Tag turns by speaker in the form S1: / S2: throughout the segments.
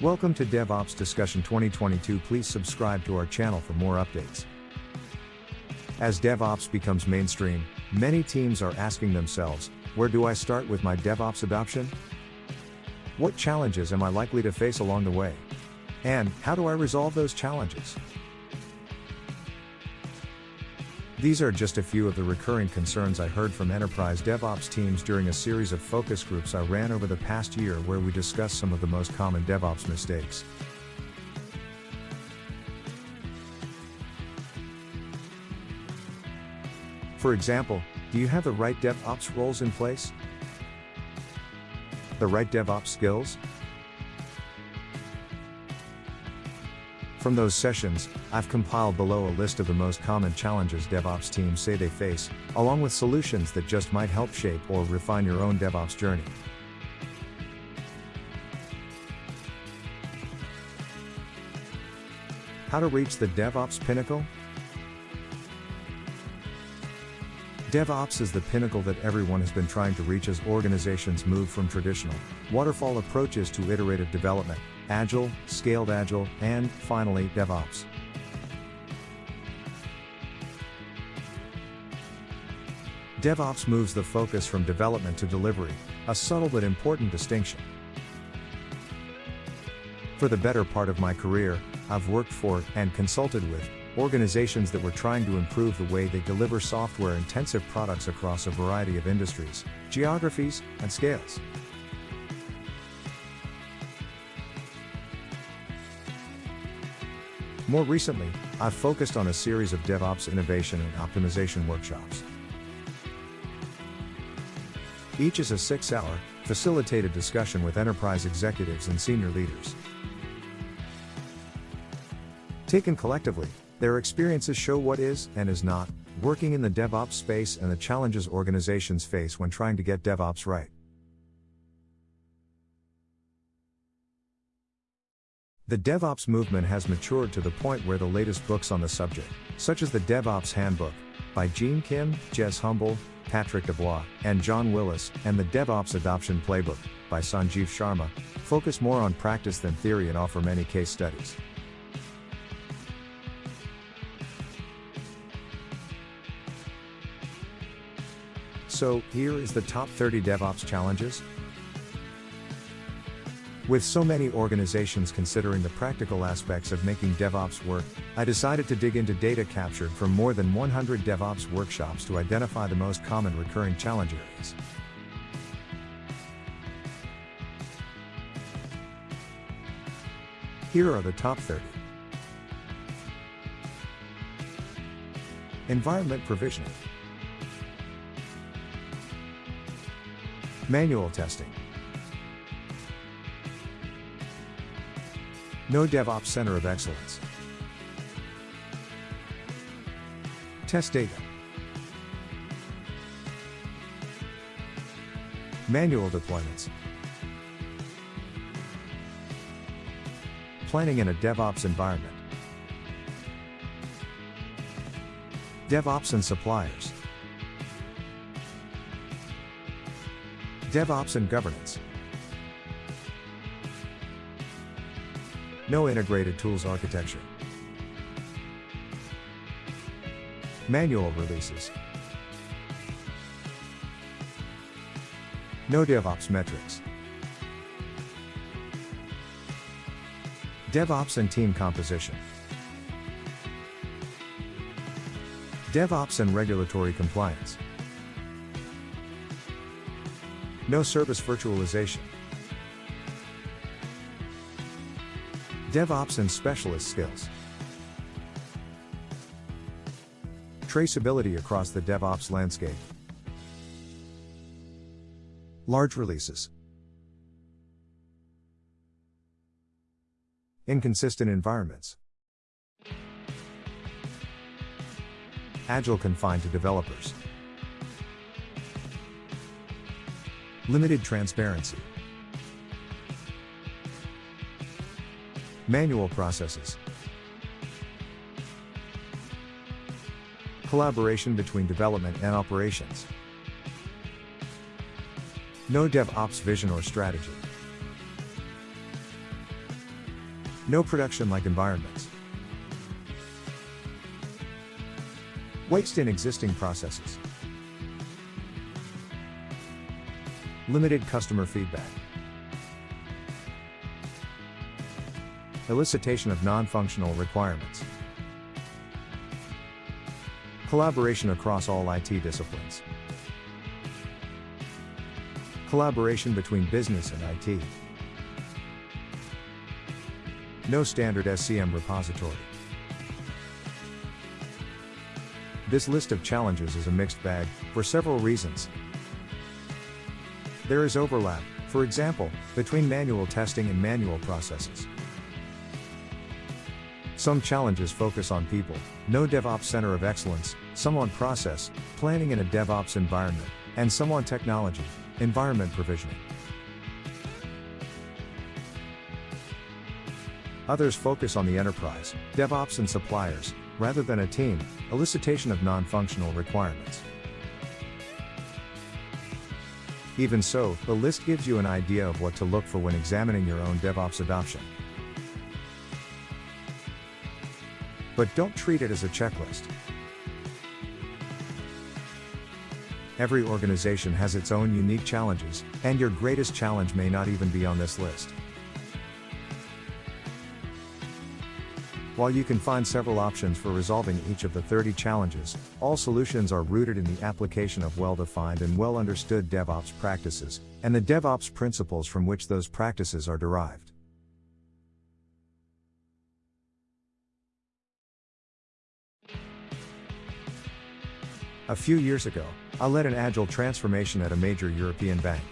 S1: Welcome to DevOps Discussion 2022. Please subscribe to our channel for more updates. As DevOps becomes mainstream, many teams are asking themselves, where do I start with my DevOps adoption? What challenges am I likely to face along the way? And how do I resolve those challenges? These are just a few of the recurring concerns I heard from enterprise DevOps teams during a series of focus groups I ran over the past year where we discussed some of the most common DevOps mistakes. For example, do you have the right DevOps roles in place? The right DevOps skills? From those sessions, I've compiled below a list of the most common challenges DevOps teams say they face, along with solutions that just might help shape or refine your own DevOps journey. How to reach the DevOps pinnacle? DevOps is the pinnacle that everyone has been trying to reach as organizations move from traditional waterfall approaches to iterative development, agile, scaled agile, and, finally, DevOps. DevOps moves the focus from development to delivery, a subtle but important distinction. For the better part of my career, I've worked for and consulted with organizations that were trying to improve the way they deliver software intensive products across a variety of industries, geographies, and scales. More recently, I've focused on a series of DevOps innovation and optimization workshops. Each is a six hour, facilitated discussion with enterprise executives and senior leaders. Taken collectively, their experiences show what is, and is not, working in the DevOps space and the challenges organizations face when trying to get DevOps right. The DevOps movement has matured to the point where the latest books on the subject, such as the DevOps Handbook, by Gene Kim, Jez Humble, Patrick Debois, and John Willis, and the DevOps Adoption Playbook, by Sanjeev Sharma, focus more on practice than theory and offer many case studies. So, here is the top 30 DevOps challenges. With so many organizations considering the practical aspects of making DevOps work, I decided to dig into data captured from more than 100 DevOps workshops to identify the most common recurring challenge areas. Here are the top 30. Environment provisioning. Manual testing. No DevOps Center of Excellence. Test data. Manual deployments. Planning in a DevOps environment. DevOps and suppliers. DevOps and governance. No integrated tools architecture. Manual releases. No DevOps metrics. DevOps and team composition. DevOps and regulatory compliance. No service virtualization. DevOps and specialist skills. Traceability across the DevOps landscape. Large releases. Inconsistent environments. Agile confined to developers. Limited transparency. Manual processes. Collaboration between development and operations. No DevOps vision or strategy. No production like environments. Waste in existing processes. Limited customer feedback. Elicitation of non-functional requirements. Collaboration across all IT disciplines. Collaboration between business and IT. No standard SCM repository. This list of challenges is a mixed bag, for several reasons. There is overlap, for example, between manual testing and manual processes. Some challenges focus on people, no DevOps center of excellence, some on process, planning in a DevOps environment, and some on technology, environment provisioning. Others focus on the enterprise, DevOps and suppliers, rather than a team, elicitation of non-functional requirements. Even so, the list gives you an idea of what to look for when examining your own DevOps adoption. But don't treat it as a checklist. Every organization has its own unique challenges, and your greatest challenge may not even be on this list. While you can find several options for resolving each of the 30 challenges, all solutions are rooted in the application of well-defined and well-understood DevOps practices, and the DevOps principles from which those practices are derived. A few years ago, I led an agile transformation at a major European bank.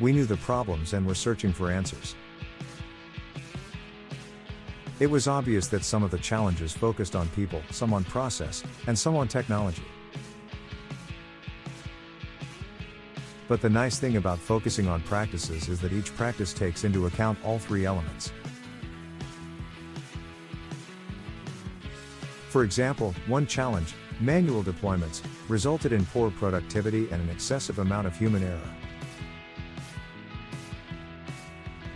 S1: We knew the problems and were searching for answers. It was obvious that some of the challenges focused on people, some on process, and some on technology. But the nice thing about focusing on practices is that each practice takes into account all three elements. For example, one challenge, manual deployments, resulted in poor productivity and an excessive amount of human error.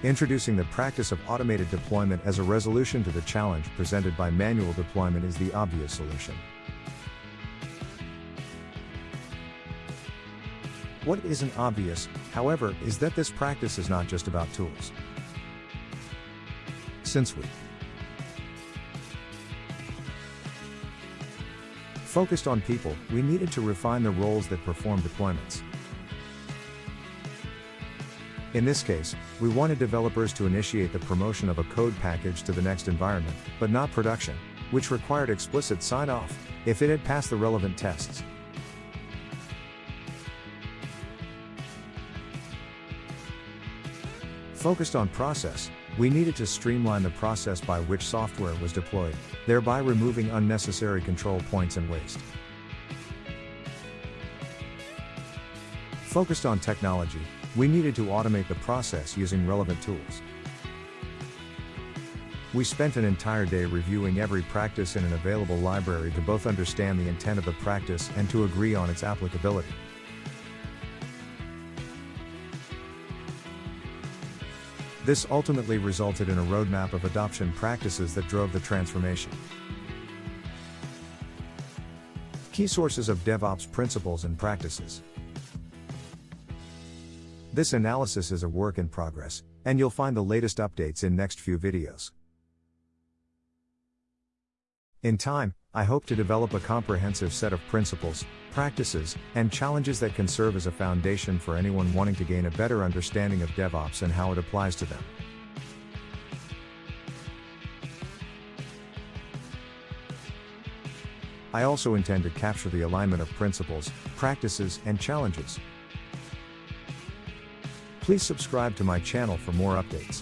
S1: Introducing the practice of automated deployment as a resolution to the challenge presented by manual deployment is the obvious solution. What isn't obvious, however, is that this practice is not just about tools. Since we focused on people, we needed to refine the roles that perform deployments. In this case, we wanted developers to initiate the promotion of a code package to the next environment, but not production, which required explicit sign-off, if it had passed the relevant tests. Focused on process, we needed to streamline the process by which software was deployed, thereby removing unnecessary control points and waste. Focused on technology, we needed to automate the process using relevant tools. We spent an entire day reviewing every practice in an available library to both understand the intent of the practice and to agree on its applicability. This ultimately resulted in a roadmap of adoption practices that drove the transformation. Key sources of DevOps principles and practices. This analysis is a work in progress, and you'll find the latest updates in next few videos. In time, I hope to develop a comprehensive set of principles, practices, and challenges that can serve as a foundation for anyone wanting to gain a better understanding of DevOps and how it applies to them. I also intend to capture the alignment of principles, practices, and challenges, Please subscribe to my channel for more updates.